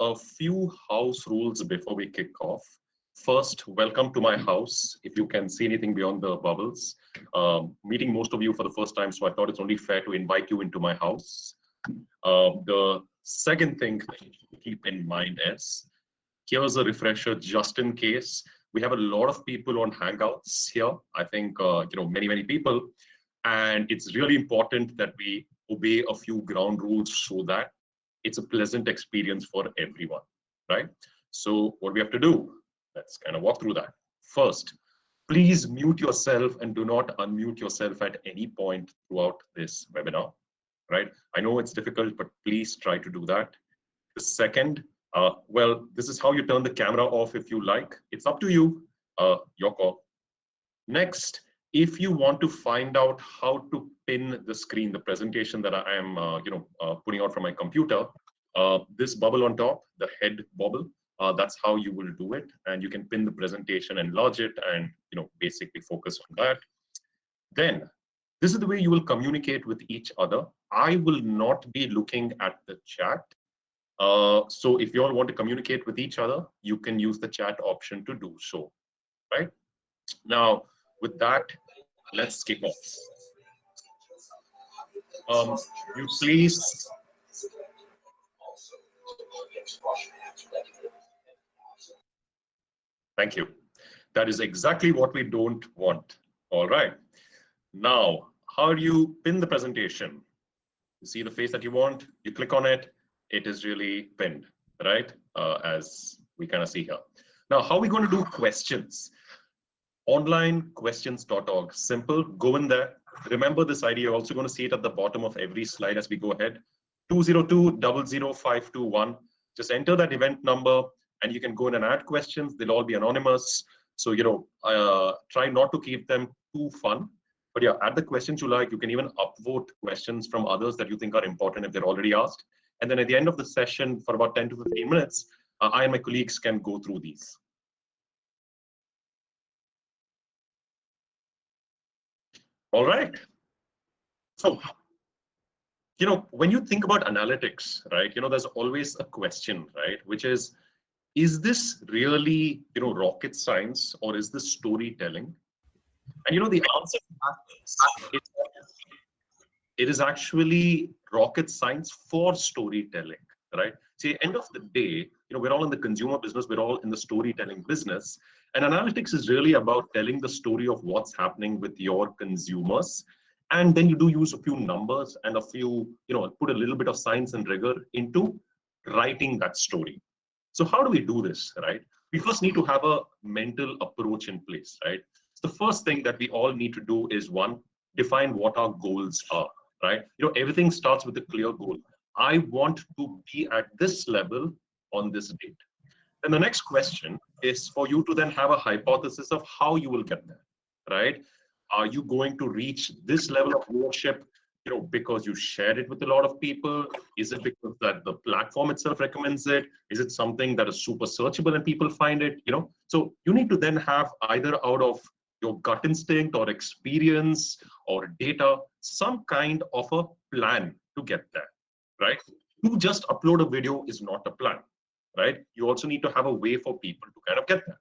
a few house rules before we kick off. First, welcome to my house. If you can see anything beyond the bubbles, um, meeting most of you for the first time, so I thought it's only fair to invite you into my house. Uh, the second thing to keep in mind is, here's a refresher just in case. We have a lot of people on Hangouts here. I think, uh, you know, many, many people. And it's really important that we obey a few ground rules so that it's a pleasant experience for everyone, right? So what we have to do, let's kind of walk through that. First, please mute yourself and do not unmute yourself at any point throughout this webinar, right? I know it's difficult, but please try to do that. The second, uh, well, this is how you turn the camera off if you like. It's up to you, uh, your call. Next, if you want to find out how to pin the screen, the presentation that I am, uh, you know, uh, putting out from my computer, uh, this bubble on top, the head bubble, uh, that's how you will do it. And you can pin the presentation, enlarge it, and you know, basically focus on that. Then, this is the way you will communicate with each other. I will not be looking at the chat. Uh, so if you all want to communicate with each other, you can use the chat option to do so, right? Now, with that, let's kick off. Um, you please. Thank you. That is exactly what we don't want. All right. Now, how do you pin the presentation? You see the face that you want, you click on it, it is really pinned, right? Uh, as we kind of see here. Now, how are we going to do questions? onlinequestions.org. Simple, go in there. Remember this ID, you're also going to see it at the bottom of every slide as we go ahead. 202-00521. Just enter that event number and you can go in and add questions. They'll all be anonymous. So, you know, uh, try not to keep them too fun. But yeah, add the questions you like. You can even upvote questions from others that you think are important if they're already asked. And then at the end of the session, for about 10 to 15 minutes, uh, I and my colleagues can go through these. All right. So, you know, when you think about analytics, right, you know, there's always a question, right, which is, is this really, you know, rocket science or is this storytelling? And, you know, the answer is it is actually rocket science for storytelling, right? See, end of the day, you know, we're all in the consumer business, we're all in the storytelling business. And analytics is really about telling the story of what's happening with your consumers. And then you do use a few numbers and a few, you know, put a little bit of science and rigor into writing that story. So how do we do this, right? We first need to have a mental approach in place, right? So the first thing that we all need to do is one, define what our goals are, right? You know, everything starts with a clear goal. I want to be at this level on this date. And the next question is for you to then have a hypothesis of how you will get there, right? Are you going to reach this level of viewership, you know, because you shared it with a lot of people? Is it because that the platform itself recommends it? Is it something that is super searchable and people find it, you know? So you need to then have either out of your gut instinct or experience or data, some kind of a plan to get there, right? To just upload a video is not a plan right? You also need to have a way for people to kind of get there.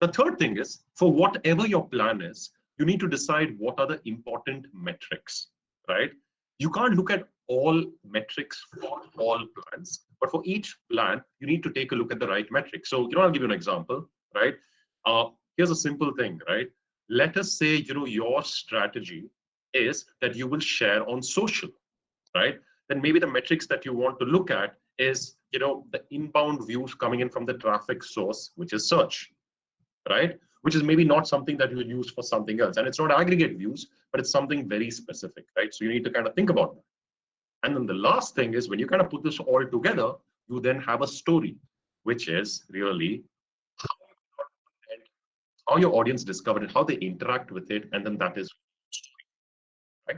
The third thing is, for whatever your plan is, you need to decide what are the important metrics, right? You can't look at all metrics for all plans, but for each plan, you need to take a look at the right metrics. So, you know, I'll give you an example, right? Uh, here's a simple thing, right? Let us say, you know, your strategy is that you will share on social, right? Then maybe the metrics that you want to look at is you know the inbound views coming in from the traffic source which is search right? Which is maybe not something that you will use for something else. And it's not aggregate views but it's something very specific right? So you need to kind of think about that. And then the last thing is when you kind of put this all together you then have a story which is really how your audience discovered it how they interact with it and then that is right.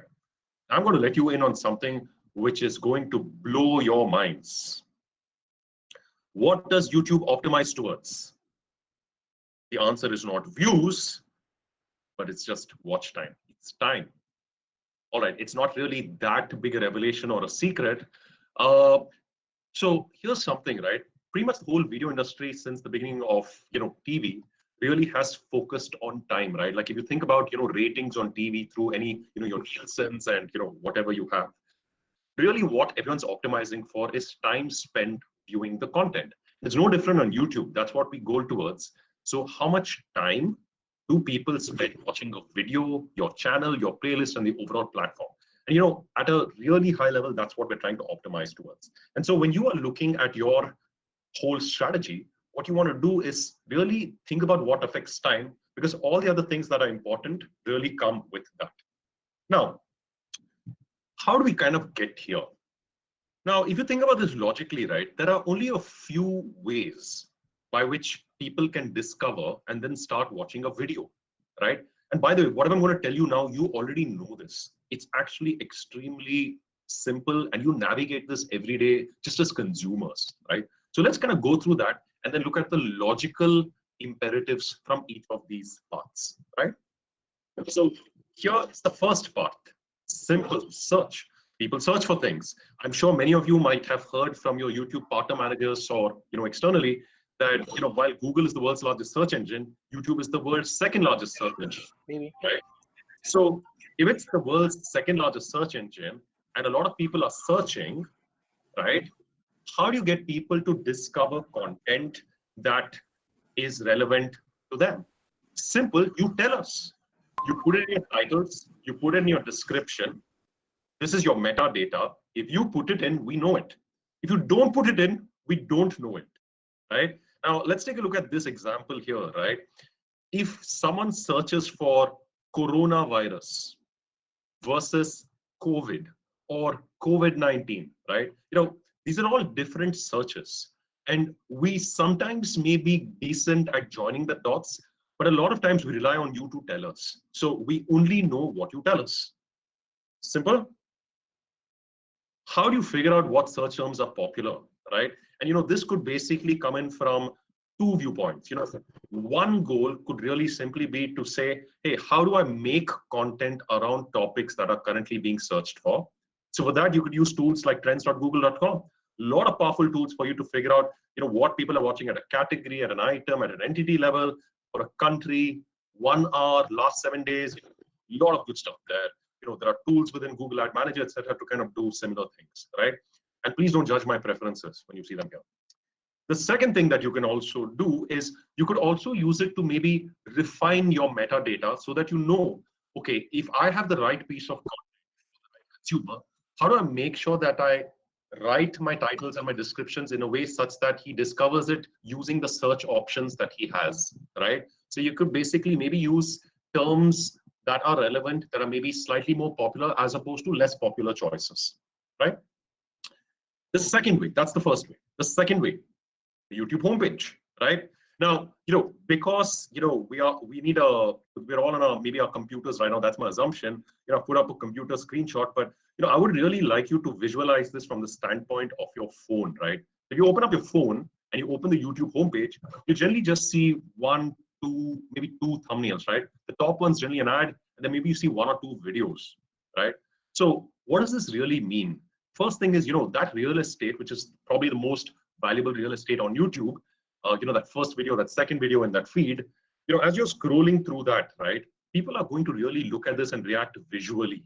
I'm going to let you in on something which is going to blow your minds. What does YouTube optimize towards? The answer is not views, but it's just watch time. It's time. All right, it's not really that big a revelation or a secret. Uh, so here's something, right? pretty much the whole video industry since the beginning of you know TV really has focused on time, right? Like if you think about you know ratings on TV through any you know your Nielsen's and you know whatever you have, really what everyone's optimizing for is time spent viewing the content. It's no different on YouTube. That's what we go towards. So how much time do people spend watching a video, your channel, your playlist, and the overall platform? And you know, at a really high level, that's what we're trying to optimize towards. And so when you are looking at your whole strategy, what you want to do is really think about what affects time because all the other things that are important really come with that. Now, how do we kind of get here? Now, if you think about this logically, right, there are only a few ways by which people can discover and then start watching a video, right? And by the way, what I'm going to tell you now, you already know this. It's actually extremely simple and you navigate this every day just as consumers, right? So let's kind of go through that and then look at the logical imperatives from each of these parts, right? So here's the first part, simple search. People search for things. I'm sure many of you might have heard from your YouTube partner managers or you know externally that you know while Google is the world's largest search engine, YouTube is the world's second largest search engine. Maybe. Right. So if it's the world's second largest search engine, and a lot of people are searching, right? How do you get people to discover content that is relevant to them? Simple, you tell us. You put it in your titles, you put it in your description. This is your metadata. If you put it in, we know it. If you don't put it in, we don't know it, right? Now, let's take a look at this example here, right? If someone searches for coronavirus versus COVID or COVID-19, right? You know, these are all different searches. And we sometimes may be decent at joining the dots, but a lot of times we rely on you to tell us. So we only know what you tell us. Simple. How do you figure out what search terms are popular, right? And you know, this could basically come in from two viewpoints. You know, one goal could really simply be to say, hey, how do I make content around topics that are currently being searched for? So for that, you could use tools like trends.google.com. A lot of powerful tools for you to figure out, you know, what people are watching at a category, at an item, at an entity level, or a country, one hour, last seven days. A lot of good stuff there. You know, there are tools within Google Ad Manager, etc., to kind of do similar things, right? And please don't judge my preferences when you see them here. The second thing that you can also do is you could also use it to maybe refine your metadata so that you know, okay, if I have the right piece of content consumer, how do I make sure that I write my titles and my descriptions in a way such that he discovers it using the search options that he has, right? So you could basically maybe use terms that are relevant, that are maybe slightly more popular as opposed to less popular choices, right? The second way, that's the first way. The second way, the YouTube homepage, right? Now, you know, because you know we are we need a we're all on our maybe our computers right now. That's my assumption. You know, put up a computer screenshot, but you know, I would really like you to visualize this from the standpoint of your phone, right? If you open up your phone and you open the YouTube homepage, you generally just see one, two, maybe two thumbnails, right? The top one's generally an ad, and then maybe you see one or two videos, right? So what does this really mean? First thing is, you know, that real estate, which is probably the most valuable real estate on YouTube, uh, you know, that first video, that second video in that feed, you know, as you're scrolling through that, right, people are going to really look at this and react visually,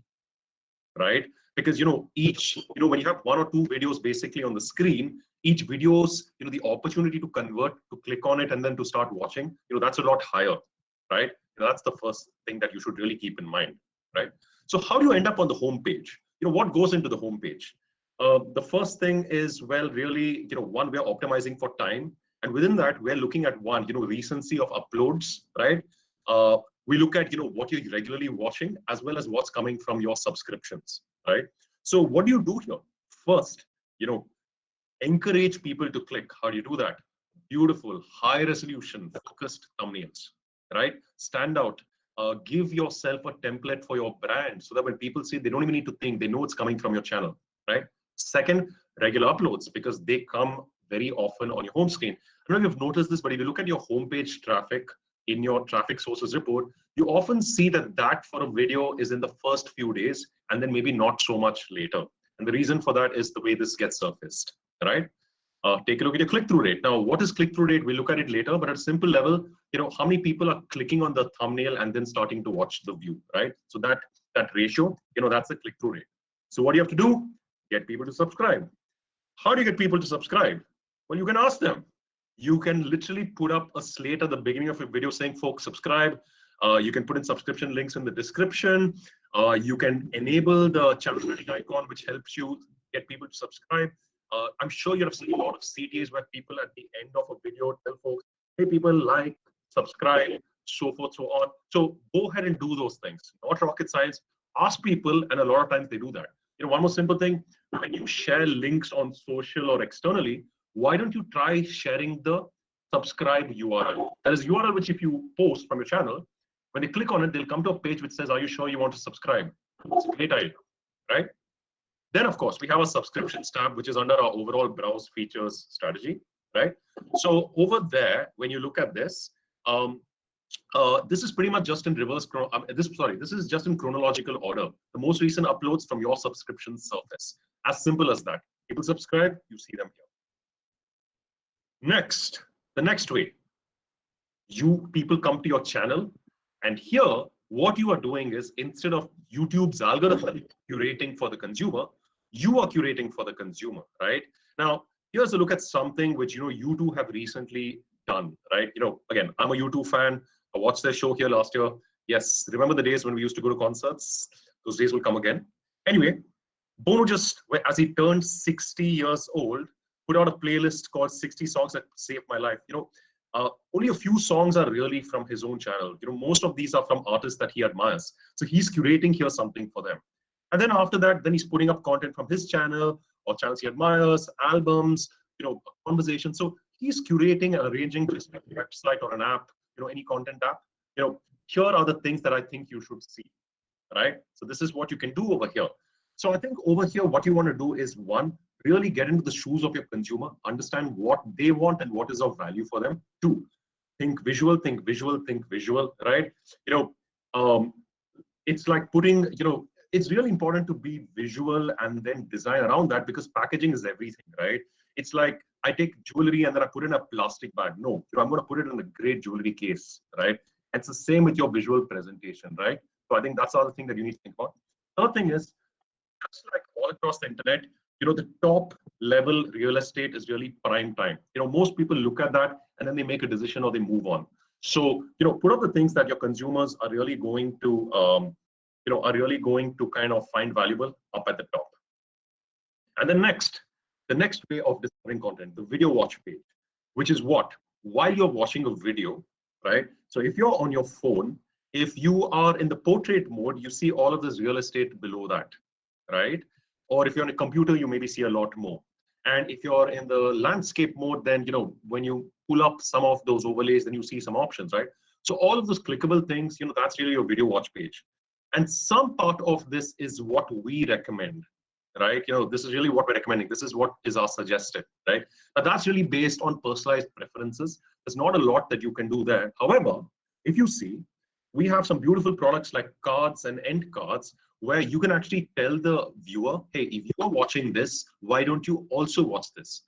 right? Because, you know, each, you know, when you have one or two videos basically on the screen, each video's, you know, the opportunity to convert, to click on it and then to start watching, you know, that's a lot higher, right? You know, that's the first thing that you should really keep in mind, right? So how do you end up on the home page? You know, what goes into the home page? Uh, the first thing is, well, really, you know, one, we're optimizing for time. And within that, we're looking at one, you know, recency of uploads, right? Uh, we look at, you know, what you're regularly watching as well as what's coming from your subscriptions, right? So what do you do here? First, you know, encourage people to click. How do you do that? Beautiful, high resolution, focused thumbnails, right? Stand out. Uh, give yourself a template for your brand so that when people see, they don't even need to think, they know it's coming from your channel, right? Second, regular uploads because they come very often on your home screen. I don't know if you've noticed this, but if you look at your homepage traffic in your traffic sources report, you often see that that for a video is in the first few days and then maybe not so much later. And the reason for that is the way this gets surfaced, right? Uh, take a look at your click-through rate. Now, what is click-through rate? We'll look at it later, but at a simple level, you know, how many people are clicking on the thumbnail and then starting to watch the view, right? So that that ratio, you know, that's the click-through rate. So what do you have to do? Get people to subscribe. How do you get people to subscribe? Well, you can ask them. You can literally put up a slate at the beginning of your video saying, folks, subscribe. Uh, you can put in subscription links in the description. Uh, you can enable the channel icon, which helps you get people to subscribe. Uh, I'm sure you have seen a lot of CTAs where people at the end of a video tell folks, hey, people like, subscribe, so forth, so on. So go ahead and do those things. Not rocket science. Ask people, and a lot of times they do that. You know, one more simple thing, when you share links on social or externally, why don't you try sharing the subscribe URL? That is URL which if you post from your channel, when they click on it, they'll come to a page which says, are you sure you want to subscribe? It's a great idea, right? Then, of course, we have a subscriptions tab, which is under our overall browse features strategy, right? So over there, when you look at this, um, uh, this is pretty much just in reverse. Um, this sorry, this is just in chronological order. The most recent uploads from your subscription service. As simple as that. People subscribe, you see them here. Next, the next way. You people come to your channel, and here, what you are doing is instead of YouTube's algorithm curating for the consumer, you are curating for the consumer, right? Now, here's a look at something which you know U2 have recently done, right? You know, again, I'm a U2 fan. I watched their show here last year. Yes, remember the days when we used to go to concerts? Those days will come again. Anyway, Bono just, as he turned 60 years old, put out a playlist called 60 Songs That Saved My Life. You know, uh, only a few songs are really from his own channel. You know, most of these are from artists that he admires. So he's curating here something for them. And then after that, then he's putting up content from his channel or channels he admires, albums, you know, conversations. So he's curating and arranging just like website or an app, you know, any content app. You know, here are the things that I think you should see, right? So this is what you can do over here. So I think over here, what you want to do is one, really get into the shoes of your consumer, understand what they want and what is of value for them. Two, think visual, think visual, think visual, right? You know, um, it's like putting, you know, it's really important to be visual and then design around that because packaging is everything, right? It's like I take jewelry and then I put in a plastic bag. No, I'm going to put it in a great jewelry case, right? It's the same with your visual presentation, right? So I think that's the other thing that you need to think about. Third thing is, just like all across the internet, you know, the top level real estate is really prime time. You know, most people look at that and then they make a decision or they move on. So, you know, put up the things that your consumers are really going to um, you know, are really going to kind of find valuable up at the top. And then next, the next way of discovering content, the video watch page, which is what? While you're watching a video, right? So if you're on your phone, if you are in the portrait mode, you see all of this real estate below that, right? Or if you're on a computer, you maybe see a lot more. And if you're in the landscape mode, then, you know, when you pull up some of those overlays, then you see some options, right? So all of those clickable things, you know, that's really your video watch page. And some part of this is what we recommend, right? You know, this is really what we're recommending. This is what is our suggested, right? But that's really based on personalized preferences. There's not a lot that you can do there. However, if you see, we have some beautiful products like cards and end cards where you can actually tell the viewer, hey, if you're watching this, why don't you also watch this?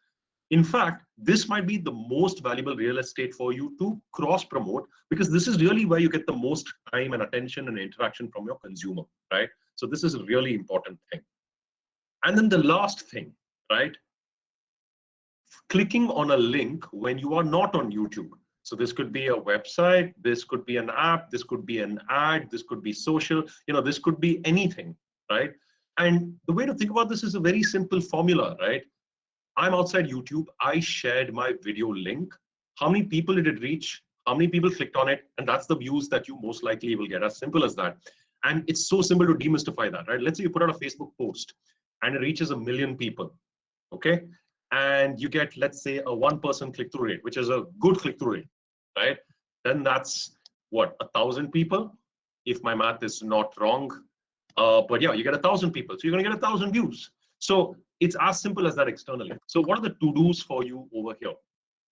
In fact, this might be the most valuable real estate for you to cross promote because this is really where you get the most time and attention and interaction from your consumer, right? So this is a really important thing. And then the last thing, right? Clicking on a link when you are not on YouTube. So this could be a website, this could be an app, this could be an ad, this could be social, you know, this could be anything, right? And the way to think about this is a very simple formula, right? I'm outside YouTube. I shared my video link. How many people did it reach? How many people clicked on it? And that's the views that you most likely will get. As simple as that. And it's so simple to demystify that, right? Let's say you put out a Facebook post and it reaches a million people, okay? And you get, let's say, a one-person click-through rate, which is a good click-through rate, right? Then that's what, a thousand people, if my math is not wrong. Uh, but yeah, you get a thousand people, so you're gonna get a thousand views. So it's as simple as that externally. So what are the to-dos for you over here,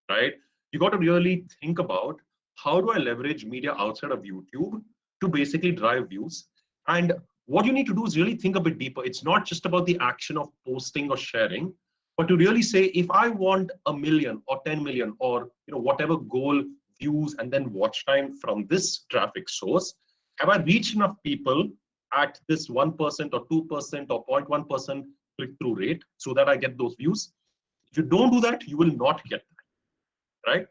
right? You got to really think about how do I leverage media outside of YouTube to basically drive views? And what you need to do is really think a bit deeper. It's not just about the action of posting or sharing. but to really say, if I want a million or 10 million or you know whatever goal views and then watch time from this traffic source, have I reached enough people at this 1% or 2% or 0.1% click-through rate so that I get those views? If you don't do that, you will not get that, right?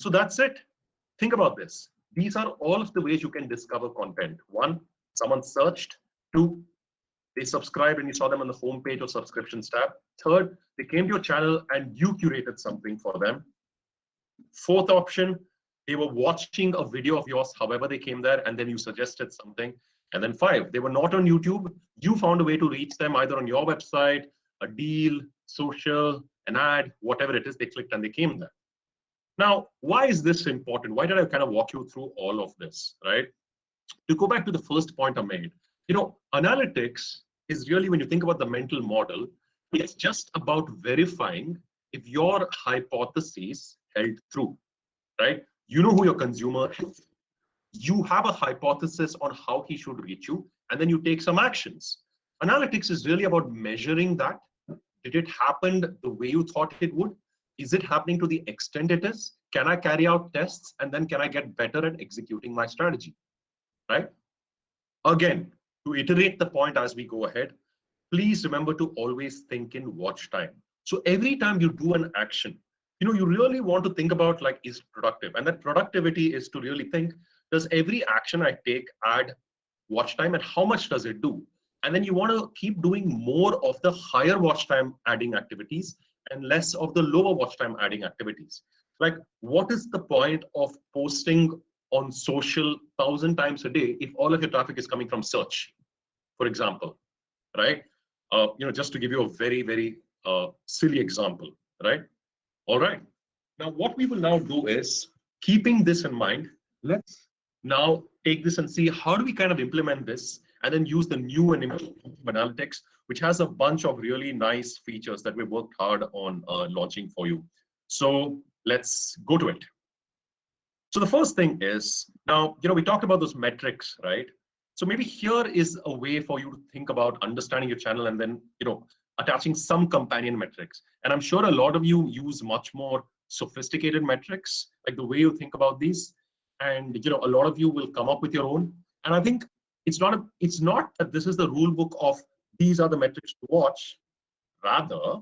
So that's it. Think about this. These are all of the ways you can discover content. One, someone searched. Two, they subscribed and you saw them on the homepage or subscriptions tab. Third, they came to your channel and you curated something for them. Fourth option, they were watching a video of yours, however they came there, and then you suggested something. And then five, they were not on YouTube. You found a way to reach them either on your website, a deal, social, an ad, whatever it is, they clicked and they came there. Now, why is this important? Why did I kind of walk you through all of this, right? To go back to the first point I made, you know, analytics is really when you think about the mental model, it's just about verifying if your hypothesis held true, right? You know who your consumer is. You have a hypothesis on how he should reach you, and then you take some actions. Analytics is really about measuring that. Did it happen the way you thought it would? Is it happening to the extent it is? Can I carry out tests and then can I get better at executing my strategy? Right? Again, to iterate the point as we go ahead, please remember to always think in watch time. So every time you do an action, you know, you really want to think about like, is productive? And that productivity is to really think, does every action I take add watch time and how much does it do? And then you want to keep doing more of the higher watch time adding activities and less of the lower watch time adding activities. Like, what is the point of posting on social thousand times a day if all of your traffic is coming from search, for example, right? Uh, you know, just to give you a very, very uh, silly example, right? All right. Now, what we will now do is, keeping this in mind, let's now take this and see how do we kind of implement this and then use the new and analytics, which has a bunch of really nice features that we worked hard on uh, launching for you. So let's go to it. So the first thing is, now, you know, we talked about those metrics, right? So maybe here is a way for you to think about understanding your channel and then, you know, attaching some companion metrics. And I'm sure a lot of you use much more sophisticated metrics, like the way you think about these. And, you know, a lot of you will come up with your own. And I think it's not a, it's not that this is the rule book of these are the metrics to watch. Rather,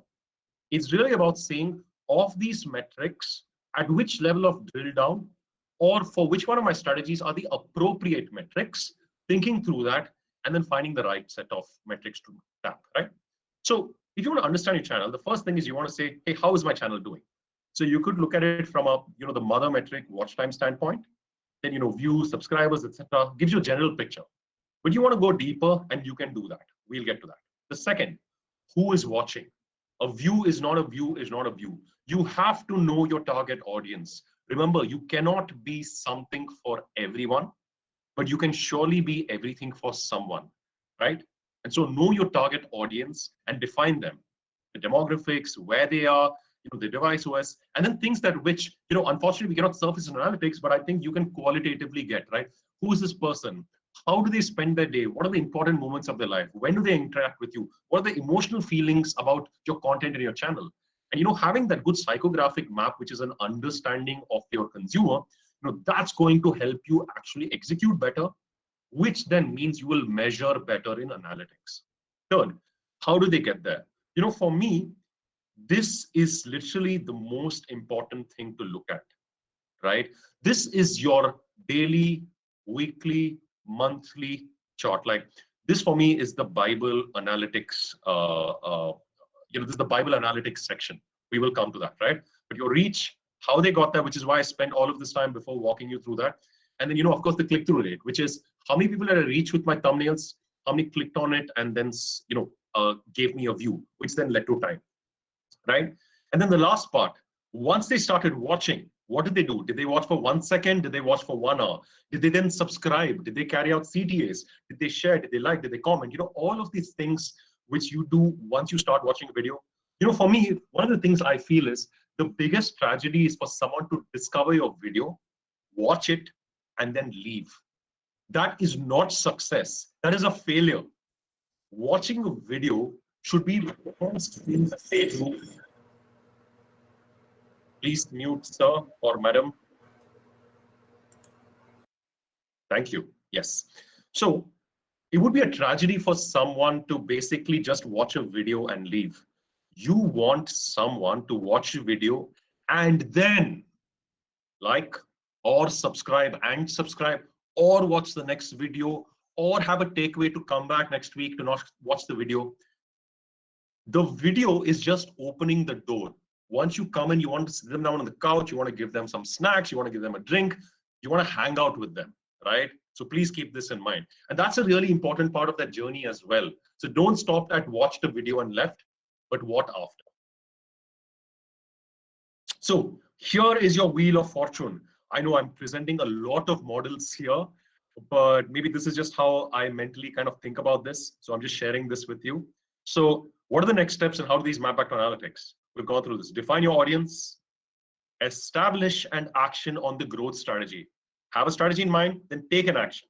it's really about saying of these metrics, at which level of drill down or for which one of my strategies are the appropriate metrics, thinking through that, and then finding the right set of metrics to tap, right? So if you want to understand your channel, the first thing is you want to say, hey, how is my channel doing? So you could look at it from a, you know, the mother metric watch time standpoint, then, you know, views, subscribers, etc. gives you a general picture. But you want to go deeper and you can do that. We'll get to that. The second, who is watching? A view is not a view is not a view. You have to know your target audience. Remember, you cannot be something for everyone, but you can surely be everything for someone, right? And so know your target audience and define them. The demographics, where they are, you know, the device OS, and then things that which, you know, unfortunately we cannot surface in analytics, but I think you can qualitatively get, right? Who is this person? how do they spend their day what are the important moments of their life when do they interact with you what are the emotional feelings about your content in your channel and you know having that good psychographic map which is an understanding of your consumer you know that's going to help you actually execute better which then means you will measure better in analytics third how do they get there you know for me this is literally the most important thing to look at right this is your daily weekly monthly chart. Like this for me is the Bible analytics. Uh, uh, you know, this is the Bible analytics section. We will come to that, right? But your reach, how they got there, which is why I spent all of this time before walking you through that. And then, you know, of course, the click-through rate, which is how many people did I reach with my thumbnails, how many clicked on it, and then, you know, uh, gave me a view, which then led to time, right? And then the last part, once they started watching, what did they do? Did they watch for one second? Did they watch for one hour? Did they then subscribe? Did they carry out CTAs? Did they share? Did they like? Did they comment? You know, all of these things which you do once you start watching a video. You know, for me, one of the things I feel is the biggest tragedy is for someone to discover your video, watch it, and then leave. That is not success. That is a failure. Watching a video should be in the. Please mute, sir or madam. Thank you. Yes. So it would be a tragedy for someone to basically just watch a video and leave. You want someone to watch a video and then like or subscribe and subscribe or watch the next video or have a takeaway to come back next week to not watch the video. The video is just opening the door. Once you come in, you want to sit them down on the couch, you want to give them some snacks, you want to give them a drink, you want to hang out with them, right? So please keep this in mind. And that's a really important part of that journey as well. So don't stop at watch the video and left, but what after? So here is your wheel of fortune. I know I'm presenting a lot of models here, but maybe this is just how I mentally kind of think about this. So I'm just sharing this with you. So what are the next steps and how do these map back to analytics? We've gone through this. Define your audience, establish an action on the growth strategy. Have a strategy in mind, then take an action.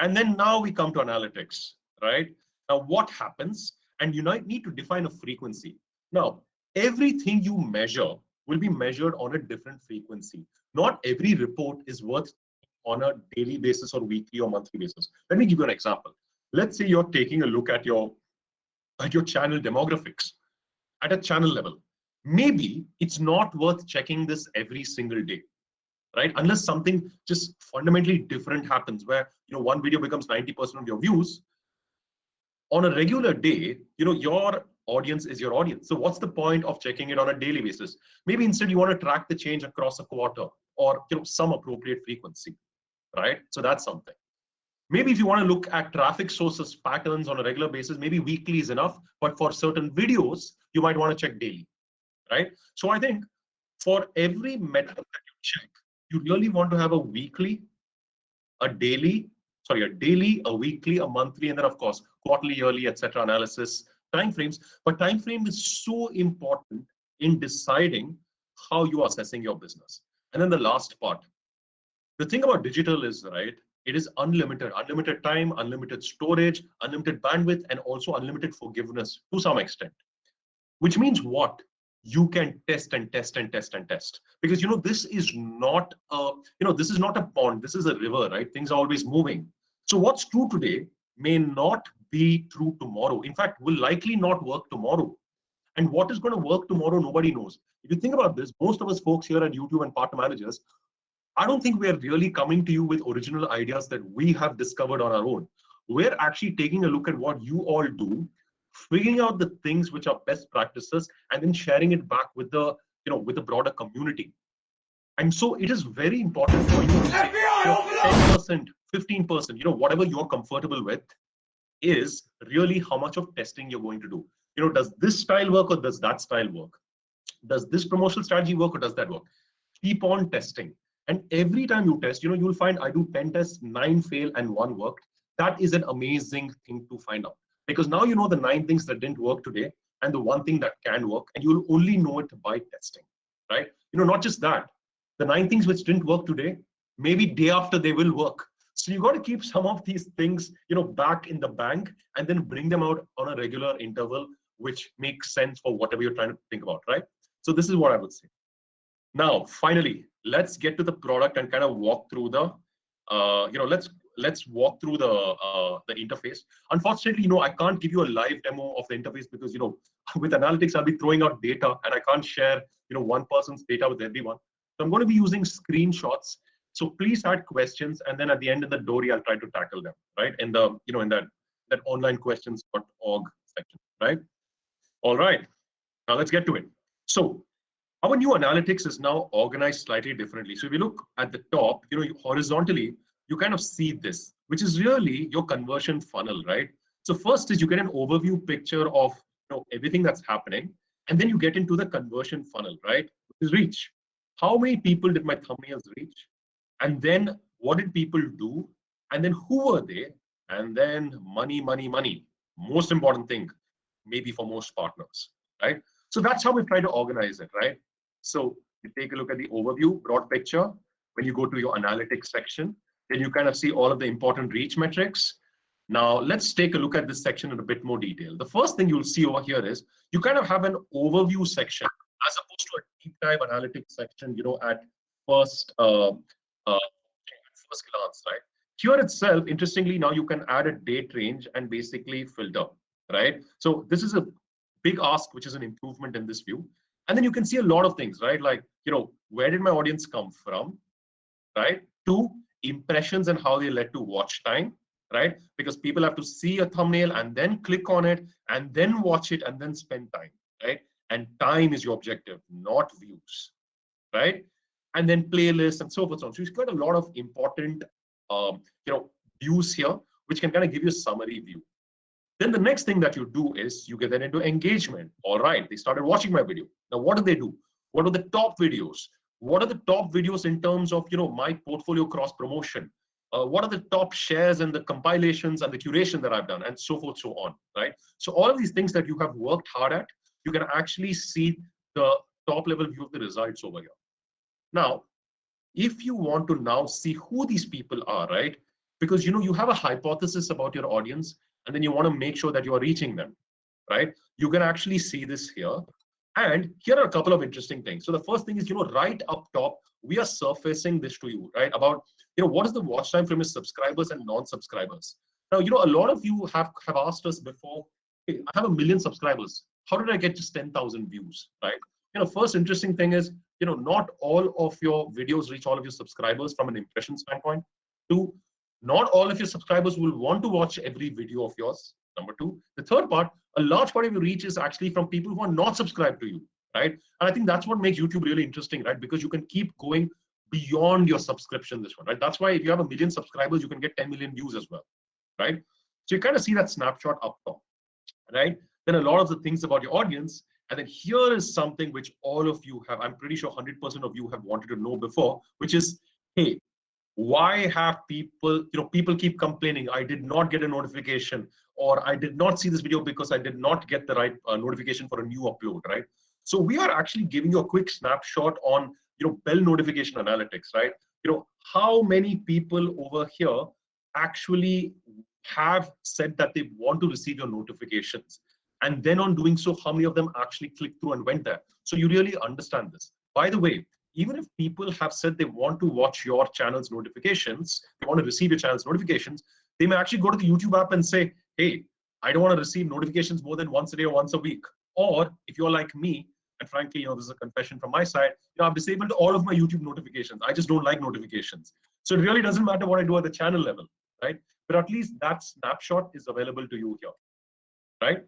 And then now we come to analytics, right? Now what happens? And you need to define a frequency. Now, everything you measure will be measured on a different frequency. Not every report is worth on a daily basis or weekly or monthly basis. Let me give you an example. Let's say you're taking a look at your, at your channel demographics at a channel level. Maybe it's not worth checking this every single day, right? Unless something just fundamentally different happens where, you know, one video becomes 90% of your views. On a regular day, you know, your audience is your audience. So what's the point of checking it on a daily basis? Maybe instead you want to track the change across a quarter or you know some appropriate frequency right? So that's something. Maybe if you want to look at traffic sources patterns on a regular basis, maybe weekly is enough, but for certain videos, you might want to check daily, right? So I think for every metric that you check, you really want to have a weekly, a daily, sorry, a daily, a weekly, a monthly, and then of course, quarterly, yearly, etc. analysis, timeframes. But time frame is so important in deciding how you are assessing your business. And then the last part, the thing about digital is, right, it is unlimited, unlimited time, unlimited storage, unlimited bandwidth, and also unlimited forgiveness to some extent. Which means what? You can test and test and test and test. Because, you know, this is not a, you know, this is not a pond, this is a river, right? Things are always moving. So what's true today may not be true tomorrow. In fact, will likely not work tomorrow. And what is going to work tomorrow, nobody knows. If you think about this, most of us folks here at YouTube and partner managers I don't think we're really coming to you with original ideas that we have discovered on our own. We're actually taking a look at what you all do, figuring out the things which are best practices, and then sharing it back with the, you know, with the broader community. And so it is very important for you to say 10%, 15%, you know, whatever you're comfortable with is really how much of testing you're going to do. You know, does this style work or does that style work? Does this promotional strategy work or does that work? Keep on testing. And every time you test, you know, you'll find I do 10 tests, nine fail and one worked. That is an amazing thing to find out because now you know the nine things that didn't work today and the one thing that can work and you'll only know it by testing, right? You know, not just that, the nine things which didn't work today, maybe day after they will work. So you got to keep some of these things, you know, back in the bank and then bring them out on a regular interval, which makes sense for whatever you're trying to think about, right? So this is what I would say. Now, finally, let's get to the product and kind of walk through the, uh, you know, let's let's walk through the uh, the interface. Unfortunately, you know, I can't give you a live demo of the interface because you know, with analytics, I'll be throwing out data and I can't share you know one person's data with everyone. So I'm going to be using screenshots. So please add questions, and then at the end of the Dory, I'll try to tackle them right in the you know in that that online questions.org section, right? All right, now let's get to it. So our new analytics is now organized slightly differently. So if you look at the top, you know, horizontally, you kind of see this, which is really your conversion funnel, right? So first is you get an overview picture of you know, everything that's happening, and then you get into the conversion funnel, right? Which is reach. How many people did my thumbnails reach? And then what did people do? And then who were they? And then money, money, money. Most important thing, maybe for most partners, right? So that's how we try to organize it, right? So you take a look at the overview, broad picture. When you go to your analytics section, then you kind of see all of the important reach metrics. Now let's take a look at this section in a bit more detail. The first thing you'll see over here is you kind of have an overview section as opposed to a deep dive analytics section, you know, at first, uh, uh, first glance, right? Here itself, interestingly, now you can add a date range and basically filter, right? So this is a big ask, which is an improvement in this view. And then you can see a lot of things, right? Like, you know, where did my audience come from, right? Two, impressions and how they led to watch time, right? Because people have to see a thumbnail and then click on it and then watch it and then spend time, right? And time is your objective, not views, right? And then playlists and so forth. So you've got a lot of important, um, you know, views here, which can kind of give you a summary view. Then the next thing that you do is you get then into engagement. All right, they started watching my video. Now, what do they do? What are the top videos? What are the top videos in terms of you know my portfolio cross promotion? Uh, what are the top shares and the compilations and the curation that I've done, and so forth, so on, right? So all of these things that you have worked hard at, you can actually see the top level view of the results over here. Now, if you want to now see who these people are, right? Because you know you have a hypothesis about your audience, and then you want to make sure that you are reaching them, right? You can actually see this here. And here are a couple of interesting things. So the first thing is, you know, right up top, we are surfacing this to you, right? About, you know, what is the watch time from your subscribers and non-subscribers? Now, you know, a lot of you have, have asked us before, hey, I have a million subscribers. How did I get just 10,000 views, right? You know, first interesting thing is, you know, not all of your videos reach all of your subscribers from an impression standpoint. Two, not all of your subscribers will want to watch every video of yours. Number two. The third part, a large part of your reach is actually from people who are not subscribed to you, right? And I think that's what makes YouTube really interesting, right? Because you can keep going beyond your subscription this one, right? That's why if you have a million subscribers, you can get 10 million views as well, right? So you kind of see that snapshot up top, right? Then a lot of the things about your audience. And then here is something which all of you have, I'm pretty sure 100% of you have wanted to know before, which is, hey, why have people you know people keep complaining i did not get a notification or i did not see this video because i did not get the right uh, notification for a new upload right? So we are actually giving you a quick snapshot on you know bell notification analytics right? You know how many people over here actually have said that they want to receive your notifications and then on doing so how many of them actually clicked through and went there so you really understand this by the way even if people have said they want to watch your channel's notifications, they want to receive your channel's notifications, they may actually go to the YouTube app and say, hey, I don't want to receive notifications more than once a day or once a week. Or if you're like me, and frankly, you know, this is a confession from my side, you know, I've disabled all of my YouTube notifications. I just don't like notifications. So it really doesn't matter what I do at the channel level, right? But at least that snapshot is available to you here, right?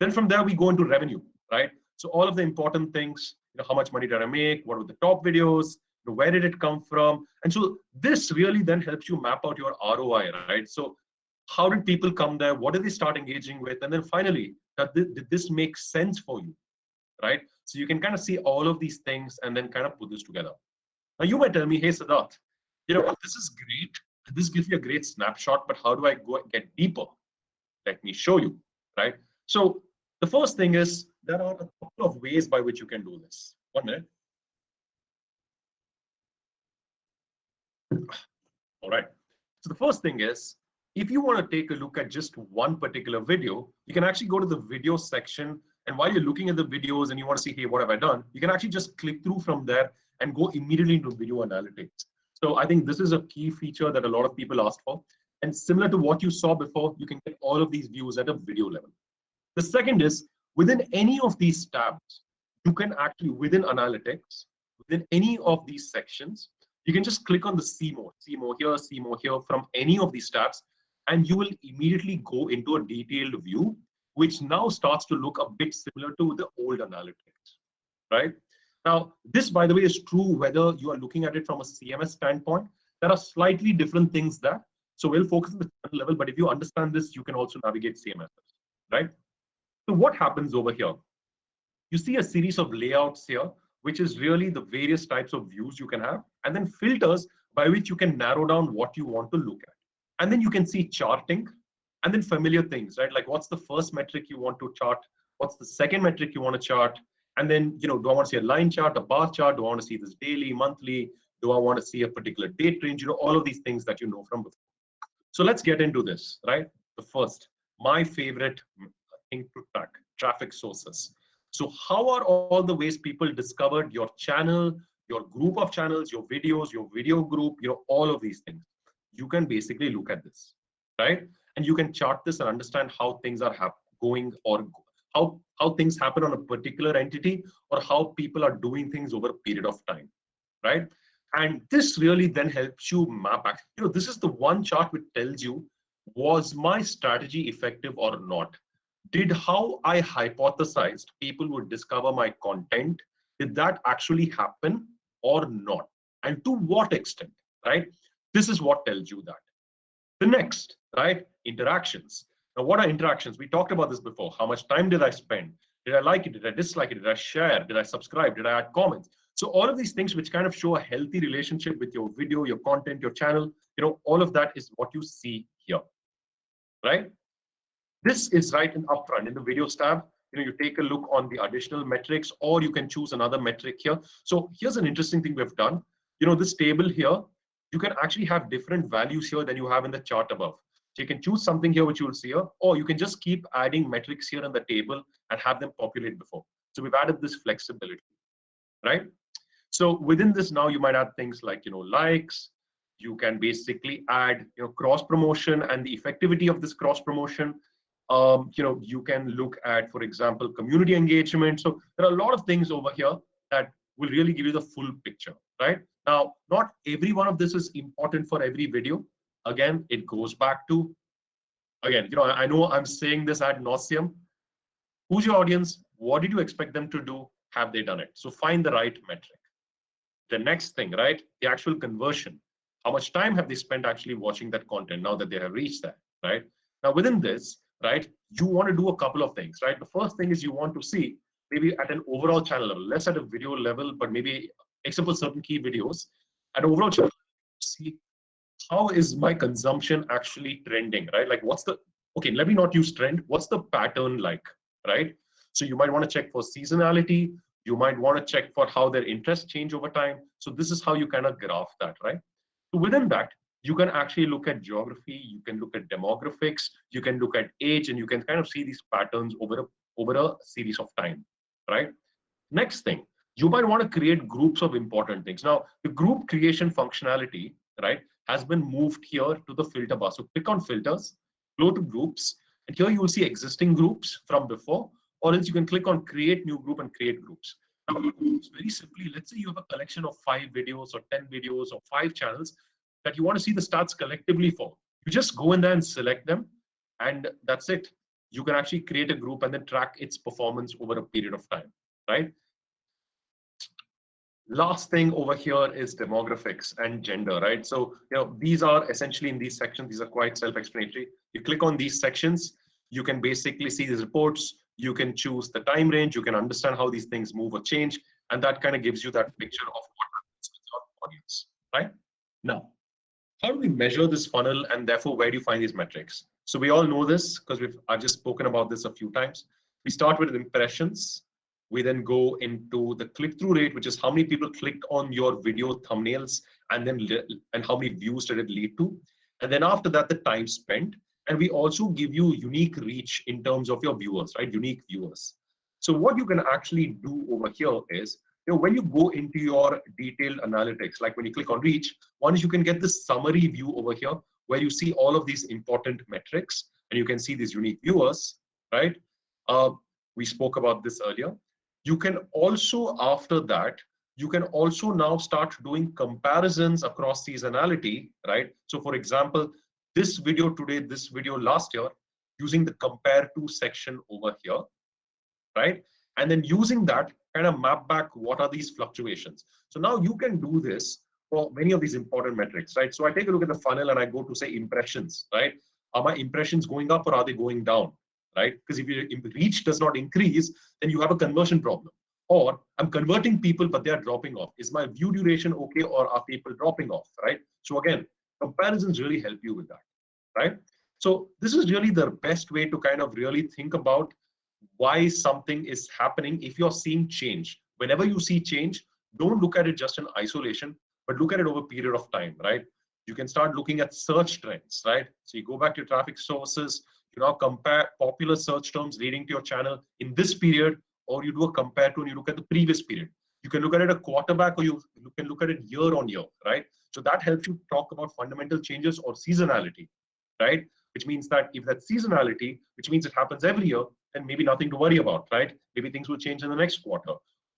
Then from there, we go into revenue, right? So all of the important things, you know, how much money did I make? What were the top videos? You know, where did it come from? And so this really then helps you map out your ROI, right? So how did people come there? What did they start engaging with? And then finally, did this make sense for you, right? So you can kind of see all of these things and then kind of put this together. Now you might tell me, hey, Siddharth, you know, this is great. This gives you a great snapshot, but how do I go get deeper? Let me show you, right? So the first thing is there are a couple of ways by which you can do this. One minute. All right. So the first thing is, if you want to take a look at just one particular video, you can actually go to the video section. And while you're looking at the videos and you want to see, hey, what have I done? You can actually just click through from there and go immediately into video analytics. So I think this is a key feature that a lot of people asked for. And similar to what you saw before, you can get all of these views at a video level. The second is Within any of these tabs, you can actually, within analytics, within any of these sections, you can just click on the see more, see more here, see more here from any of these tabs, and you will immediately go into a detailed view, which now starts to look a bit similar to the old analytics, right? Now, this, by the way, is true whether you are looking at it from a CMS standpoint. There are slightly different things there. So we'll focus on the level, but if you understand this, you can also navigate CMS, right? So what happens over here? You see a series of layouts here, which is really the various types of views you can have, and then filters by which you can narrow down what you want to look at. And then you can see charting, and then familiar things, right? Like what's the first metric you want to chart? What's the second metric you want to chart? And then, you know, do I want to see a line chart, a bar chart? Do I want to see this daily, monthly? Do I want to see a particular date range? You know, all of these things that you know from before. So let's get into this, right? the first, my favorite to track, traffic sources. So how are all the ways people discovered your channel, your group of channels, your videos, your video group, you know, all of these things. You can basically look at this, right? And you can chart this and understand how things are going or how, how things happen on a particular entity or how people are doing things over a period of time, right? And this really then helps you map. You know, this is the one chart which tells you, was my strategy effective or not? Did how I hypothesized people would discover my content, did that actually happen or not? And to what extent, right? This is what tells you that. The next, right, interactions. Now, what are interactions? We talked about this before. How much time did I spend? Did I like it? Did I dislike it? Did I share? Did I subscribe? Did I add comments? So all of these things which kind of show a healthy relationship with your video, your content, your channel, you know, all of that is what you see here, right? This is right in upfront in the videos tab. You know, you take a look on the additional metrics or you can choose another metric here. So here's an interesting thing we've done. You know, this table here, you can actually have different values here than you have in the chart above. So you can choose something here, which you will see here, or you can just keep adding metrics here in the table and have them populate before. So we've added this flexibility, right? So within this now, you might add things like, you know, likes, you can basically add, you know, cross promotion and the effectivity of this cross promotion. Um, you know, you can look at, for example, community engagement. So there are a lot of things over here that will really give you the full picture, right? Now, not every one of this is important for every video. Again, it goes back to, again, you know, I know I'm saying this ad nauseum. Who's your audience? What did you expect them to do? Have they done it? So find the right metric. The next thing, right? The actual conversion. How much time have they spent actually watching that content now that they have reached that, right? Now within this, right, you want to do a couple of things, right? The first thing is you want to see maybe at an overall channel level, less at a video level, but maybe except for certain key videos, at overall channel, see how is my consumption actually trending, right? Like what's the, okay, let me not use trend. What's the pattern like, right? So you might want to check for seasonality. You might want to check for how their interests change over time. So this is how you kind of graph that, right? So within that, you can actually look at geography, you can look at demographics, you can look at age, and you can kind of see these patterns over a, over a series of time, right? Next thing, you might want to create groups of important things. Now, the group creation functionality, right, has been moved here to the filter bar. So click on filters, go to groups, and here you will see existing groups from before, or else you can click on create new group and create groups. Now, very simply, let's say you have a collection of five videos or 10 videos or five channels that you want to see the stats collectively for. You just go in there and select them, and that's it. You can actually create a group and then track its performance over a period of time, right? last thing over here is demographics and gender, right? So, you know, these are essentially in these sections, these are quite self-explanatory. You click on these sections, you can basically see these reports, you can choose the time range, you can understand how these things move or change, and that kind of gives you that picture of what happens with your audience, right? Now, how do we measure this funnel and therefore where do you find these metrics? So we all know this because we've I've just spoken about this a few times. We start with impressions, we then go into the click-through rate, which is how many people clicked on your video thumbnails and then and how many views did it lead to. And then after that, the time spent. And we also give you unique reach in terms of your viewers, right? Unique viewers. So what you can actually do over here is, you know, when you go into your detailed analytics, like when you click on reach, one is you can get this summary view over here where you see all of these important metrics and you can see these unique viewers, right? Uh, we spoke about this earlier. You can also, after that, you can also now start doing comparisons across seasonality, right? So for example, this video today, this video last year, using the compare to section over here, right? And then using that kind of map back what are these fluctuations. So now you can do this for many of these important metrics, right? So I take a look at the funnel and I go to say impressions, right? Are my impressions going up or are they going down? right? Because if your reach does not increase, then you have a conversion problem. Or I'm converting people, but they are dropping off. Is my view duration okay, or are people dropping off, right? So again, comparisons really help you with that, right? So this is really the best way to kind of really think about why something is happening if you're seeing change. Whenever you see change, don't look at it just in isolation, but look at it over a period of time, right? You can start looking at search trends, right? So you go back to traffic sources, you now compare popular search terms leading to your channel in this period, or you do a compare to and you look at the previous period. You can look at it a quarter back or you, you can look at it year on year, right? So that helps you talk about fundamental changes or seasonality, right? Which means that if that seasonality, which means it happens every year, then maybe nothing to worry about, right? Maybe things will change in the next quarter.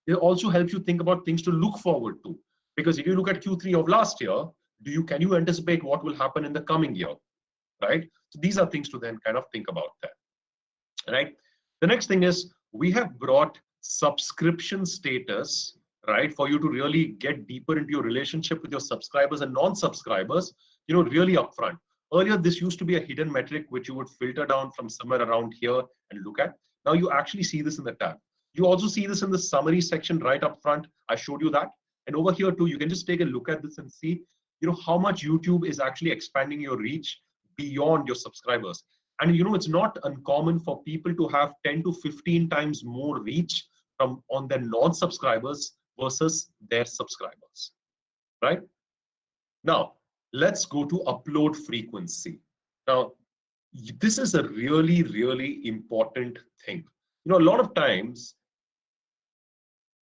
It also helps you think about things to look forward to. Because if you look at Q3 of last year, do you can you anticipate what will happen in the coming year, right? So these are things to then kind of think about that, right? The next thing is we have brought subscription status, right, for you to really get deeper into your relationship with your subscribers and non-subscribers, you know, really upfront. Earlier, this used to be a hidden metric which you would filter down from somewhere around here and look at. Now you actually see this in the tab. You also see this in the summary section right up front. I showed you that. And over here too, you can just take a look at this and see, you know, how much YouTube is actually expanding your reach beyond your subscribers. And you know, it's not uncommon for people to have 10 to 15 times more reach from on their non-subscribers versus their subscribers, right? Now, let's go to upload frequency. Now, this is a really, really important thing. You know, a lot of times,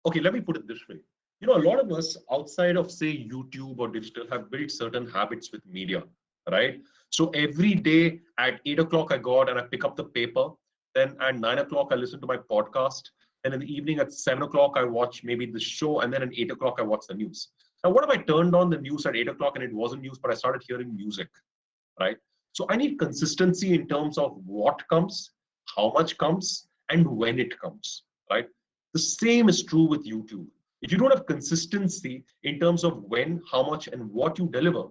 okay, let me put it this way. You know, a lot of us outside of say YouTube or digital have built certain habits with media, right? So every day at eight o'clock, I go out and I pick up the paper. Then at nine o'clock, I listen to my podcast. And in the evening at seven o'clock, I watch maybe the show. And then at eight o'clock, I watch the news. Now, what if I turned on the news at eight o'clock and it wasn't news, but I started hearing music, right? So I need consistency in terms of what comes, how much comes, and when it comes, right? The same is true with YouTube. If you don't have consistency in terms of when, how much, and what you deliver,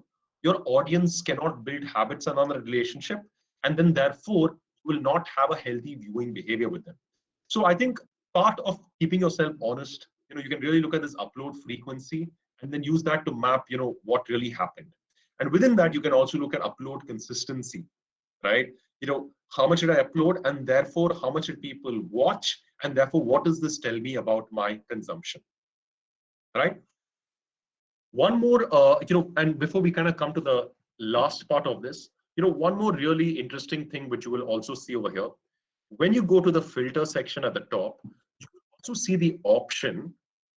your audience cannot build habits around a relationship, and then therefore will not have a healthy viewing behavior with them. So I think part of keeping yourself honest, you know, you can really look at this upload frequency and then use that to map, you know, what really happened. And within that, you can also look at upload consistency, right? You know, how much did I upload and therefore how much did people watch and therefore what does this tell me about my consumption, right? One more, uh, you know, and before we kind of come to the last part of this, you know, one more really interesting thing which you will also see over here. When you go to the filter section at the top, you also see the option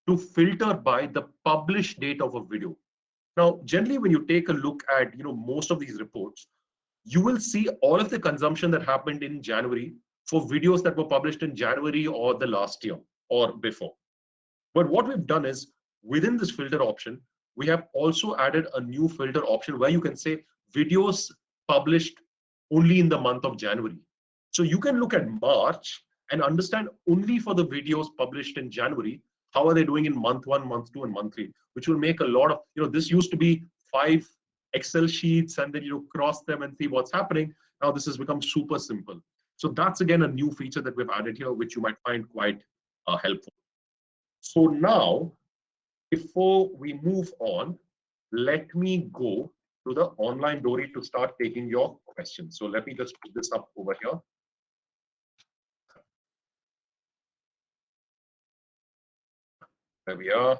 to filter by the published date of a video. Now, generally, when you take a look at you know most of these reports, you will see all of the consumption that happened in January for videos that were published in January or the last year or before. But what we've done is within this filter option, we have also added a new filter option where you can say videos published only in the month of January. So you can look at March and understand only for the videos published in January, how are they doing in month one, month two, and month three, which will make a lot of, you know, this used to be five Excel sheets and then you cross them and see what's happening. Now this has become super simple. So that's again a new feature that we've added here, which you might find quite uh, helpful. So now, before we move on, let me go to the online Dory to start taking your questions. So let me just put this up over here. There we are.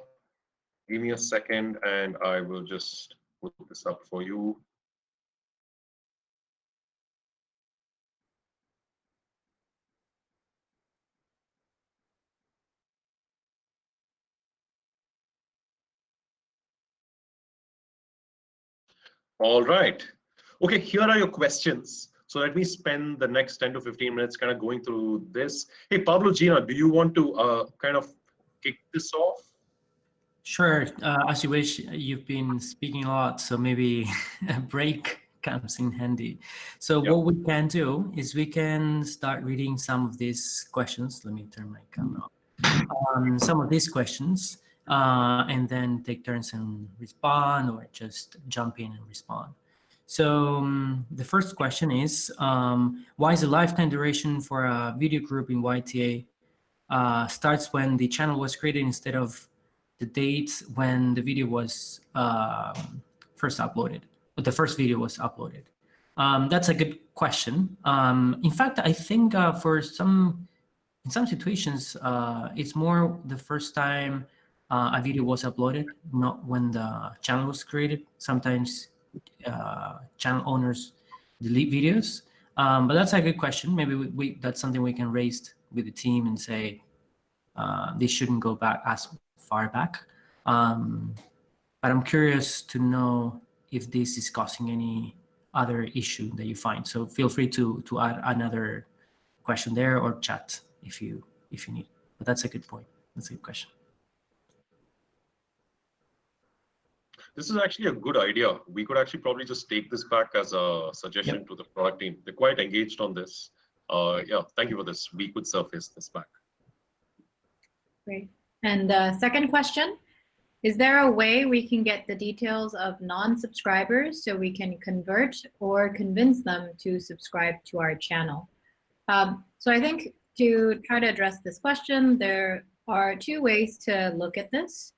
Give me a second and I will just put this up for you. All right. Okay, here are your questions. So let me spend the next 10 to 15 minutes kind of going through this. Hey, Pablo Gina, do you want to uh, kind of kick this off? Sure. Uh, as you wish, you've been speaking a lot, so maybe a break comes in handy. So yep. what we can do is we can start reading some of these questions. Let me turn my camera on. Um, some of these questions, uh, and then take turns and respond or just jump in and respond. So um, the first question is, um, why is the lifetime duration for a video group in YTA uh, starts when the channel was created instead of the date when the video was uh, first uploaded, but the first video was uploaded? Um, that's a good question. Um, in fact, I think uh, for some, in some situations, uh, it's more the first time uh, a video was uploaded, not when the channel was created. Sometimes channel owners delete videos? Um, but that's a good question. Maybe we, we, that's something we can raise with the team and say uh, they shouldn't go back as far back. Um, but I'm curious to know if this is causing any other issue that you find. So feel free to to add another question there or chat if you if you need. But that's a good point. That's a good question. This is actually a good idea. We could actually probably just take this back as a suggestion yep. to the product team. They're quite engaged on this. Uh, yeah, thank you for this. We could surface this back. Great. And uh, second question, is there a way we can get the details of non-subscribers so we can convert or convince them to subscribe to our channel? Um, so I think to try to address this question, there are two ways to look at this.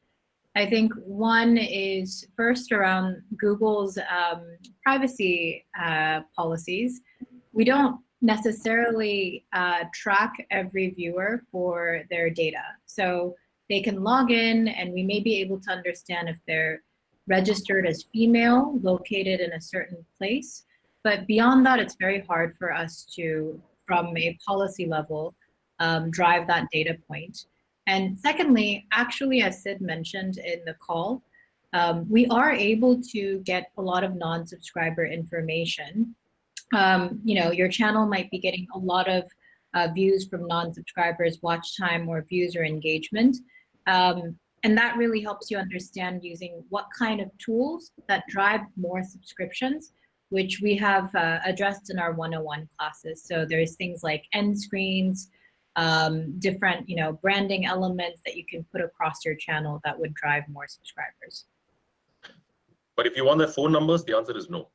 I think one is first around Google's um, privacy uh, policies. We don't necessarily uh, track every viewer for their data. So they can log in and we may be able to understand if they're registered as female, located in a certain place. But beyond that, it's very hard for us to, from a policy level, um, drive that data point. And secondly, actually, as Sid mentioned in the call, um, we are able to get a lot of non-subscriber information. Um, you know, your channel might be getting a lot of uh, views from non-subscribers, watch time, or views or engagement. Um, and that really helps you understand using what kind of tools that drive more subscriptions, which we have uh, addressed in our 101 classes. So there's things like end screens, um, different, you know, branding elements that you can put across your channel that would drive more subscribers. But if you want their phone numbers, the answer is no.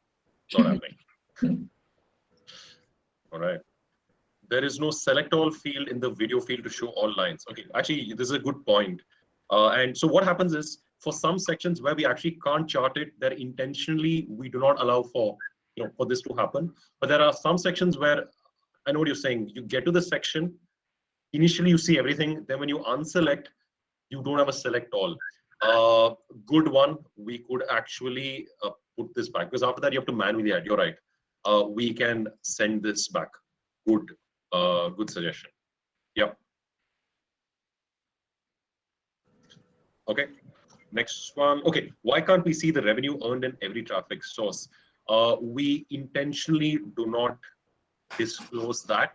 Not happening. All right. There is no select all field in the video field to show all lines. Okay, actually, this is a good point. Uh, and so what happens is for some sections where we actually can't chart it, that intentionally we do not allow for you know for this to happen. But there are some sections where I know what you're saying. You get to the section initially you see everything. Then when you unselect, you don't have a select all. Uh, good one, we could actually uh, put this back because after that you have to manually add. You're right. Uh, we can send this back. Good, uh, good suggestion. Yep. Okay. Next one. Okay. Why can't we see the revenue earned in every traffic source? Uh, we intentionally do not disclose that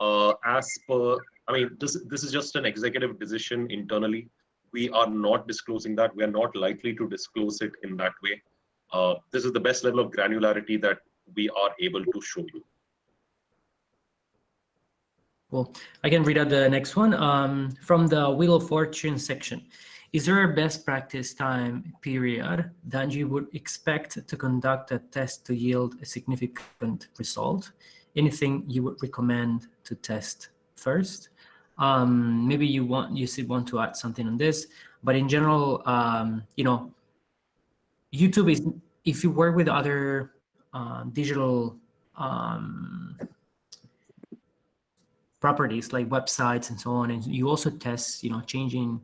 uh, as per I mean, this, this is just an executive decision internally. We are not disclosing that. We are not likely to disclose it in that way. Uh, this is the best level of granularity that we are able to show you. Well, I can read out the next one. Um, from the Wheel of Fortune section, is there a best practice time period that you would expect to conduct a test to yield a significant result? Anything you would recommend to test first? Um, maybe you want you still want to add something on this, but in general, um, you know, YouTube is if you work with other uh, digital um, properties like websites and so on, and you also test, you know, changing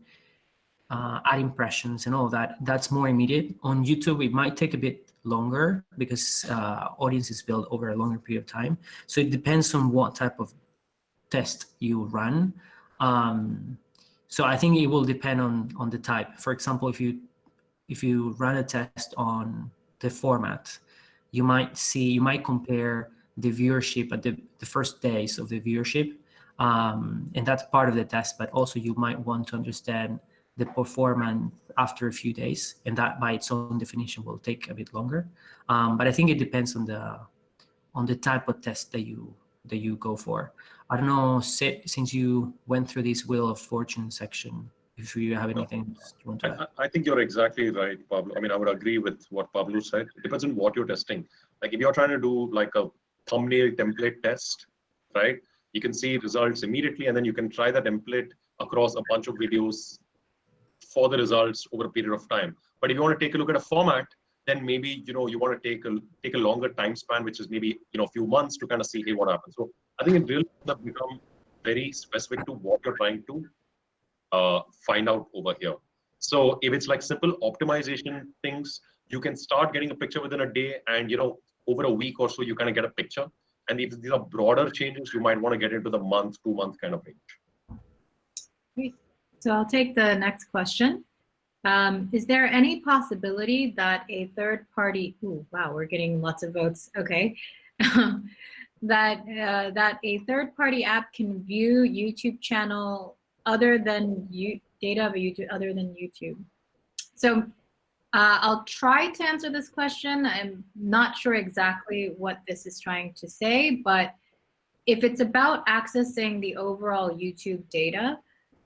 uh, ad impressions and all that. That's more immediate. On YouTube, it might take a bit longer because uh, audience is built over a longer period of time. So it depends on what type of test you run. Um, so I think it will depend on on the type. For example, if you if you run a test on the format, you might see you might compare the viewership at the, the first days of the viewership, um, and that's part of the test. But also you might want to understand the performance after a few days, and that by its own definition will take a bit longer. Um, but I think it depends on the on the type of test that you that you go for. I don't know, since you went through this Wheel of Fortune section, if you have anything you want to add. I, I think you're exactly right, Pablo. I mean, I would agree with what Pablo said. It depends on what you're testing. Like if you're trying to do like a thumbnail template test, right? You can see results immediately, and then you can try the template across a bunch of videos for the results over a period of time. But if you want to take a look at a format, then maybe you know you want to take a take a longer time span, which is maybe you know a few months to kind of see hey what happens. So I think it really become very specific to what you're trying to find out over here. So if it's like simple optimization things, you can start getting a picture within a day and, you know, over a week or so, you kind of get a picture. And if these are broader changes, you might want to get into the month, two month kind of range. So I'll take the next question. Um, is there any possibility that a third party, ooh, wow, we're getting lots of votes, okay. that, uh, that a third party app can view YouTube channel other than you, data of YouTube other than YouTube? So uh, I'll try to answer this question. I'm not sure exactly what this is trying to say, but if it's about accessing the overall YouTube data,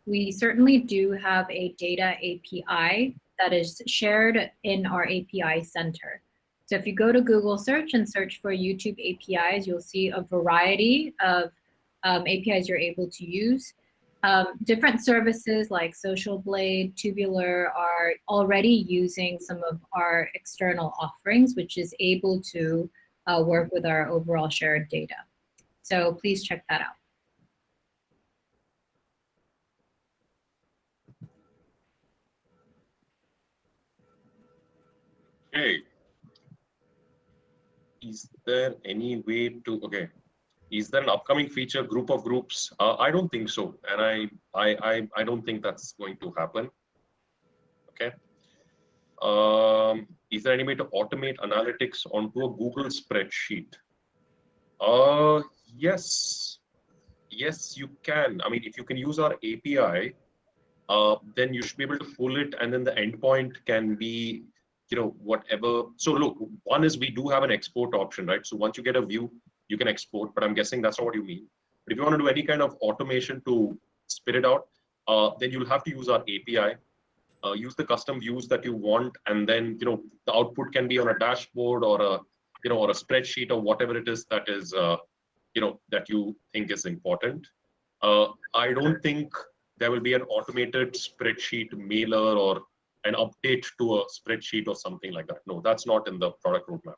we certainly do have a data API that is shared in our API center. So if you go to Google search and search for YouTube APIs, you'll see a variety of um, APIs you're able to use. Um, different services like Social Blade, Tubular are already using some of our external offerings, which is able to uh, work with our overall shared data. So please check that out. Okay. Is there any way to, okay, is there an upcoming feature group of groups? Uh, I don't think so. And I, I, I, I don't think that's going to happen. Okay. Um, is there any way to automate analytics onto a Google spreadsheet? Uh, yes. Yes, you can. I mean, if you can use our API, uh, then you should be able to pull it and then the endpoint can be you know, whatever. So look, one is we do have an export option, right? So once you get a view, you can export, but I'm guessing that's not what you mean. But if you want to do any kind of automation to spit it out, uh, then you'll have to use our API, uh, use the custom views that you want, and then, you know, the output can be on a dashboard or a, you know, or a spreadsheet or whatever it is that is, uh, you know, that you think is important. Uh, I don't think there will be an automated spreadsheet mailer or an update to a spreadsheet or something like that. No, that's not in the product roadmap.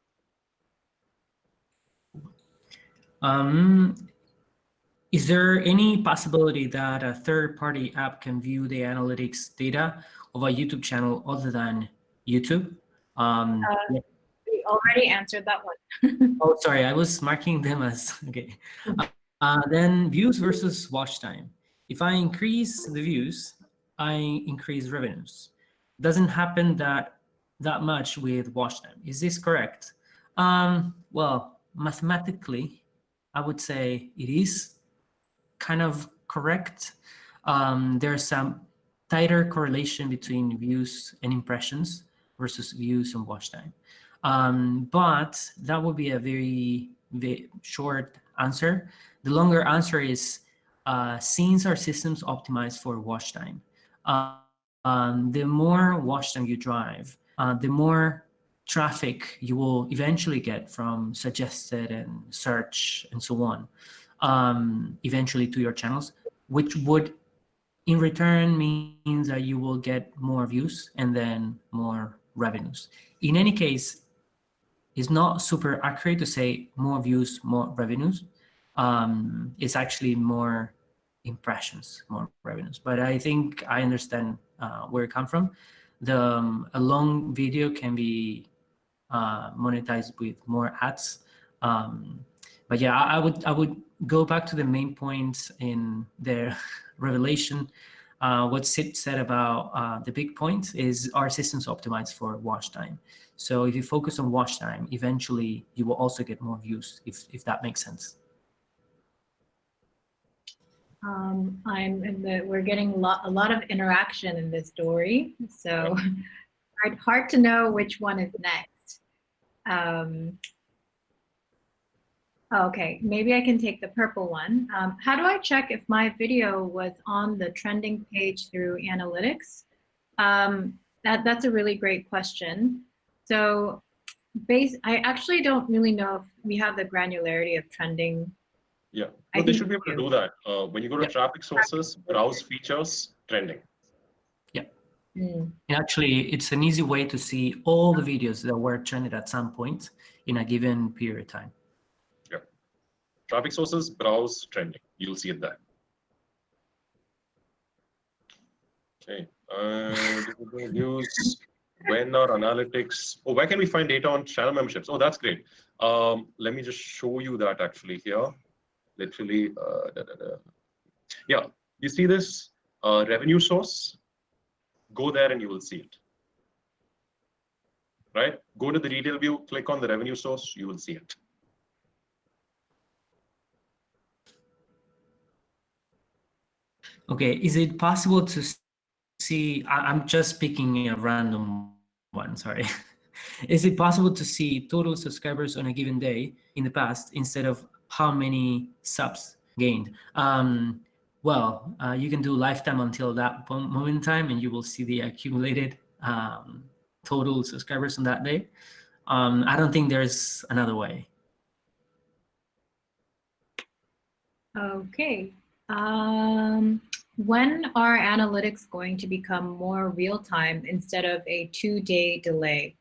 Um, is there any possibility that a third-party app can view the analytics data of a YouTube channel other than YouTube? Um, uh, we already answered that one. oh, sorry, I was marking them as, okay. Uh, then views versus watch time. If I increase the views, I increase revenues doesn't happen that that much with watch time. Is this correct? Um, well, mathematically, I would say it is kind of correct. Um, there's some tighter correlation between views and impressions versus views and watch time. Um, but that would be a very, very short answer. The longer answer is, uh, since our systems optimized for watch time, uh, um, the more watch time you drive, uh, the more traffic you will eventually get from suggested and search and so on, um, eventually to your channels, which would in return means that you will get more views and then more revenues. In any case, it's not super accurate to say more views, more revenues. Um, it's actually more impressions, more revenues. But I think I understand uh, where it come from. The um, a long video can be uh, monetized with more ads. Um, but yeah, I, I, would I would go back to the main points in their revelation. Uh, what Sid said about uh, the big point is our systems optimized for watch time. So if you focus on watch time, eventually you will also get more views, if, if that makes sense. Um, I'm in the, we're getting a lot, a lot of interaction in this story, so hard, hard to know which one is next. Um, okay, maybe I can take the purple one. Um, how do I check if my video was on the trending page through analytics? Um, that, that's a really great question. So base, I actually don't really know if we have the granularity of trending yeah, but they should be able to do that. Uh, when you go to yeah. traffic sources, browse features, trending. Mm. And actually, it's an easy way to see all the videos that were trended at some point in a given period of time. Yeah. Traffic sources, browse, trending. You'll see it there. Okay. Uh, when are analytics? Oh, where can we find data on channel memberships? Oh, that's great. Um, let me just show you that actually here. Literally, uh, da, da, da. yeah, you see this uh, revenue source? Go there and you will see it. Right? Go to the detail view, click on the revenue source, you will see it. Okay, is it possible to see, I, am just picking a random one, sorry. is it possible to see total subscribers on a given day in the past instead of how many subs gained? Um, well, uh, you can do lifetime until that moment in time and you will see the accumulated um, total subscribers on that day. Um, I don't think there's another way. Okay. Um, when are analytics going to become more real-time instead of a two-day delay?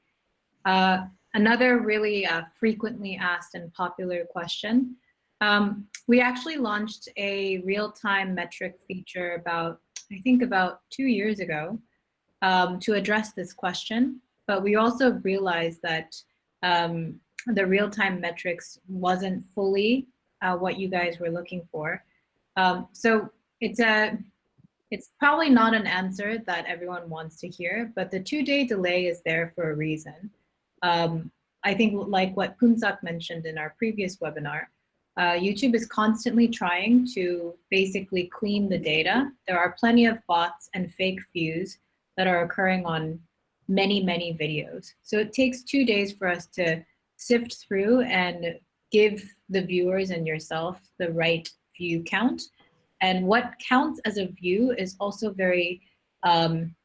Uh, another really uh, frequently asked and popular question. Um, we actually launched a real-time metric feature about, I think about two years ago um, to address this question. But we also realized that um, the real-time metrics wasn't fully uh, what you guys were looking for. Um, so it's a it's probably not an answer that everyone wants to hear, but the two-day delay is there for a reason. Um, I think like what Poonsak mentioned in our previous webinar, uh, YouTube is constantly trying to basically clean the data. There are plenty of bots and fake views that are occurring on many, many videos. So it takes two days for us to sift through and give the viewers and yourself the right view count. And what counts as a view is also very, um,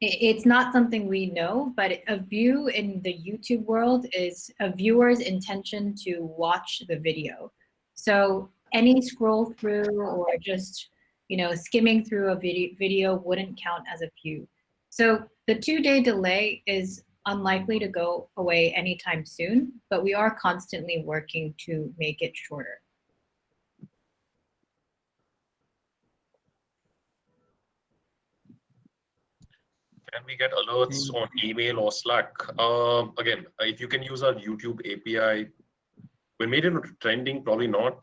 it's not something we know, but a view in the YouTube world is a viewer's intention to watch the video. So any scroll through or just you know, skimming through a video, video wouldn't count as a view. So the two-day delay is unlikely to go away anytime soon, but we are constantly working to make it shorter. Can we get alerts on email or Slack? Um, again, if you can use our YouTube API, we made it trending, probably not.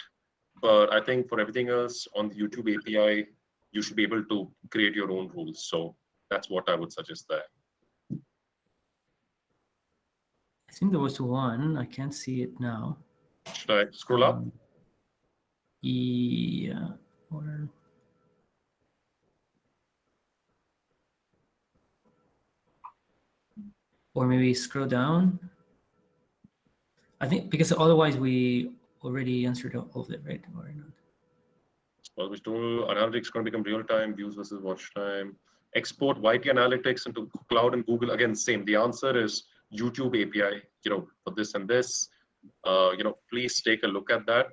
But I think for everything else on the YouTube API, you should be able to create your own rules. So that's what I would suggest there. I think there was one. I can't see it now. Should I scroll up? Um, yeah. Or or maybe scroll down. I think because otherwise we already answered all of it, right? Or not? Well, tool analytics going to become real time views versus watch time? Export YT analytics into cloud and Google. Again, same. The answer is YouTube API. You know, for this and this. Uh, you know, please take a look at that,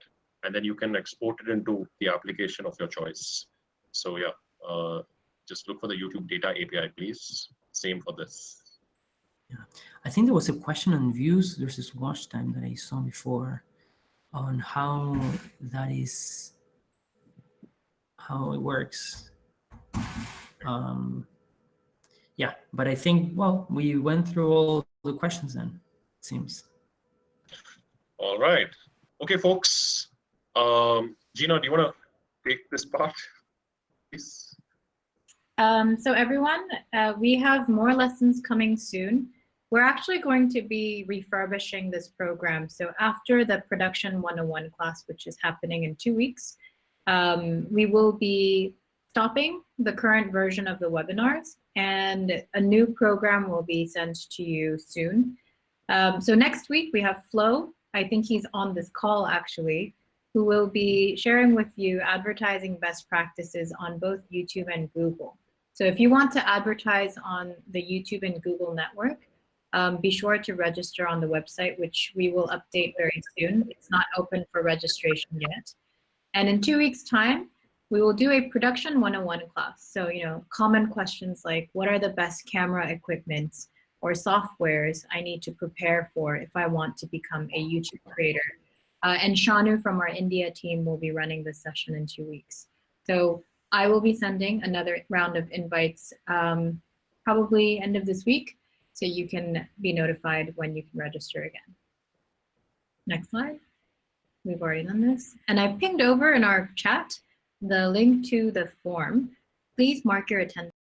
and then you can export it into the application of your choice. So yeah, uh, just look for the YouTube data API, please. Same for this. Yeah, I think there was a question on views versus watch time that I saw before on how that is how it works. Um, yeah, but I think, well, we went through all the questions then, it seems. All right. Okay, folks. Um, Gina, do you want to take this part, please? Um, so everyone, uh, we have more lessons coming soon. We're actually going to be refurbishing this program. So after the Production 101 class, which is happening in two weeks, um, we will be stopping the current version of the webinars and a new program will be sent to you soon. Um, so next week we have Flo, I think he's on this call actually, who will be sharing with you advertising best practices on both YouTube and Google. So if you want to advertise on the YouTube and Google network, um, be sure to register on the website, which we will update very soon. It's not open for registration yet. And in two weeks time, we will do a production 101 class. So, you know, common questions like what are the best camera equipments or softwares I need to prepare for if I want to become a YouTube creator. Uh, and Shanu from our India team will be running this session in two weeks. So I will be sending another round of invites um, probably end of this week, so you can be notified when you can register again. Next slide. We've already done this. And I pinged over in our chat the link to the form. Please mark your attendance